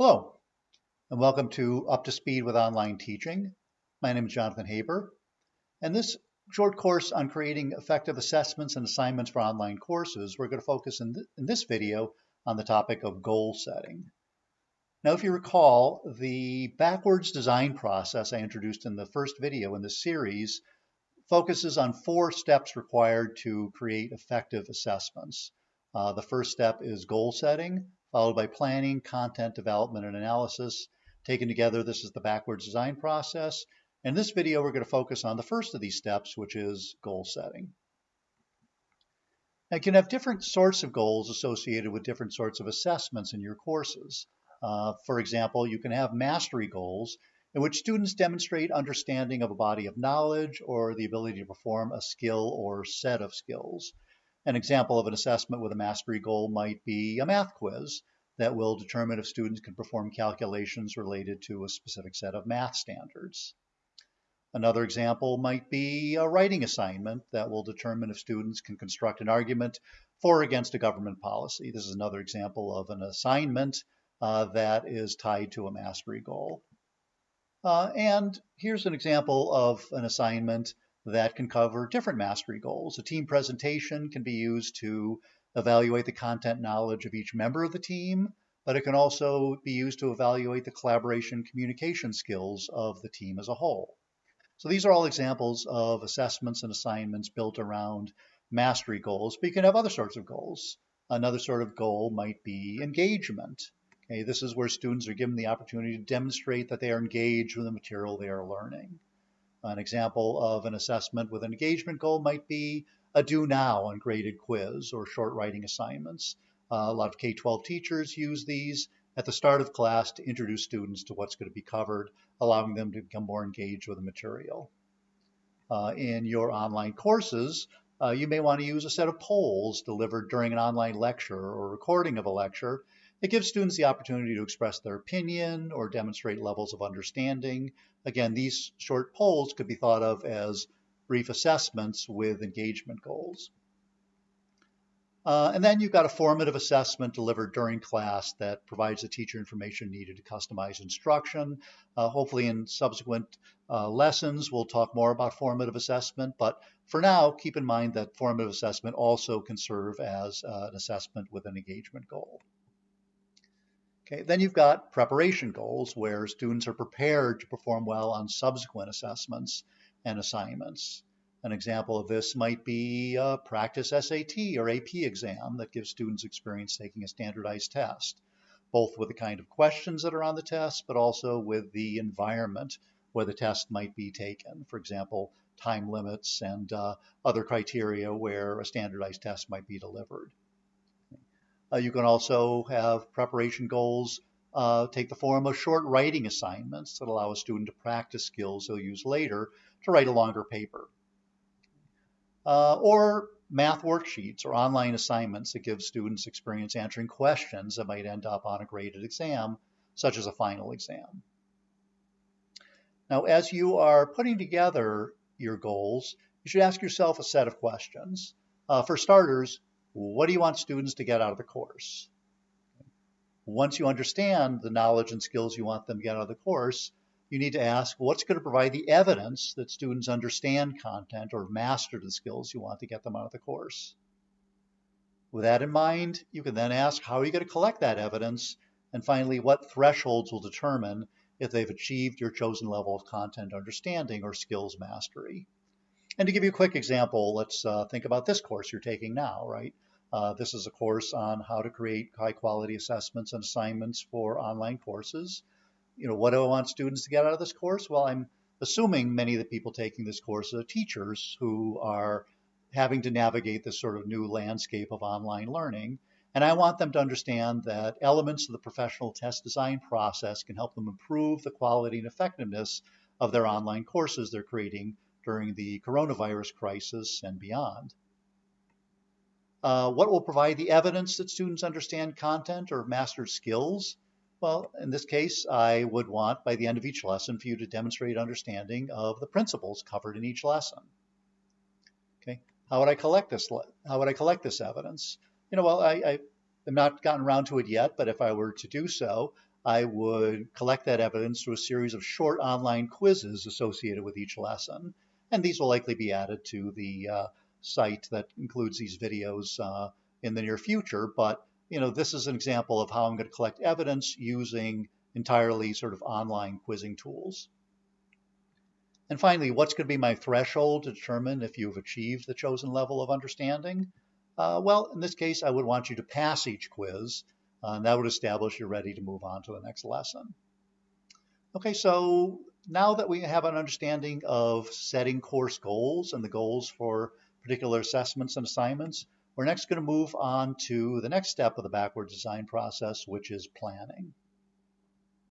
Hello, and welcome to Up to Speed with Online Teaching. My name is Jonathan Haber, and this short course on creating effective assessments and assignments for online courses, we're going to focus in, th in this video on the topic of goal setting. Now, if you recall, the backwards design process I introduced in the first video in this series focuses on four steps required to create effective assessments. Uh, the first step is goal setting followed by planning, content development, and analysis. Taken together, this is the backwards design process. In this video, we're going to focus on the first of these steps, which is goal setting. Now, you can have different sorts of goals associated with different sorts of assessments in your courses. Uh, for example, you can have mastery goals in which students demonstrate understanding of a body of knowledge or the ability to perform a skill or set of skills. An example of an assessment with a mastery goal might be a math quiz that will determine if students can perform calculations related to a specific set of math standards. Another example might be a writing assignment that will determine if students can construct an argument for or against a government policy. This is another example of an assignment uh, that is tied to a mastery goal. Uh, and here's an example of an assignment that can cover different mastery goals. A team presentation can be used to evaluate the content knowledge of each member of the team, but it can also be used to evaluate the collaboration communication skills of the team as a whole. So these are all examples of assessments and assignments built around mastery goals, but you can have other sorts of goals. Another sort of goal might be engagement. Okay, this is where students are given the opportunity to demonstrate that they are engaged with the material they are learning. An example of an assessment with an engagement goal might be a do now ungraded quiz or short writing assignments. Uh, a lot of K-12 teachers use these at the start of class to introduce students to what's going to be covered, allowing them to become more engaged with the material. Uh, in your online courses, uh, you may want to use a set of polls delivered during an online lecture or recording of a lecture it gives students the opportunity to express their opinion or demonstrate levels of understanding. Again, these short polls could be thought of as brief assessments with engagement goals. Uh, and then you've got a formative assessment delivered during class that provides the teacher information needed to customize instruction. Uh, hopefully in subsequent uh, lessons, we'll talk more about formative assessment, but for now, keep in mind that formative assessment also can serve as uh, an assessment with an engagement goal. Okay, then you've got preparation goals where students are prepared to perform well on subsequent assessments and assignments. An example of this might be a practice SAT or AP exam that gives students experience taking a standardized test, both with the kind of questions that are on the test, but also with the environment where the test might be taken. For example, time limits and uh, other criteria where a standardized test might be delivered. Uh, you can also have preparation goals uh, take the form of short writing assignments that allow a student to practice skills they'll use later to write a longer paper. Uh, or math worksheets or online assignments that give students experience answering questions that might end up on a graded exam, such as a final exam. Now, as you are putting together your goals, you should ask yourself a set of questions. Uh, for starters, what do you want students to get out of the course? Once you understand the knowledge and skills you want them to get out of the course, you need to ask what's going to provide the evidence that students understand content or master the skills you want to get them out of the course. With that in mind, you can then ask how are you going to collect that evidence? And finally, what thresholds will determine if they've achieved your chosen level of content understanding or skills mastery. And to give you a quick example, let's uh, think about this course you're taking now, right? Uh, this is a course on how to create high quality assessments and assignments for online courses. You know, what do I want students to get out of this course? Well, I'm assuming many of the people taking this course are teachers who are having to navigate this sort of new landscape of online learning. And I want them to understand that elements of the professional test design process can help them improve the quality and effectiveness of their online courses they're creating during the coronavirus crisis and beyond. Uh, what will provide the evidence that students understand content or master skills? Well, in this case, I would want by the end of each lesson for you to demonstrate understanding of the principles covered in each lesson. Okay, how would I collect this? How would I collect this evidence? You know, well, I, I have not gotten around to it yet, but if I were to do so, I would collect that evidence through a series of short online quizzes associated with each lesson. And these will likely be added to the uh, site that includes these videos uh, in the near future. But you know, this is an example of how I'm going to collect evidence using entirely sort of online quizzing tools. And finally, what's going to be my threshold to determine if you've achieved the chosen level of understanding? Uh, well, in this case, I would want you to pass each quiz, uh, and that would establish you're ready to move on to the next lesson. Okay, so now that we have an understanding of setting course goals and the goals for particular assessments and assignments, we're next going to move on to the next step of the backward design process, which is planning.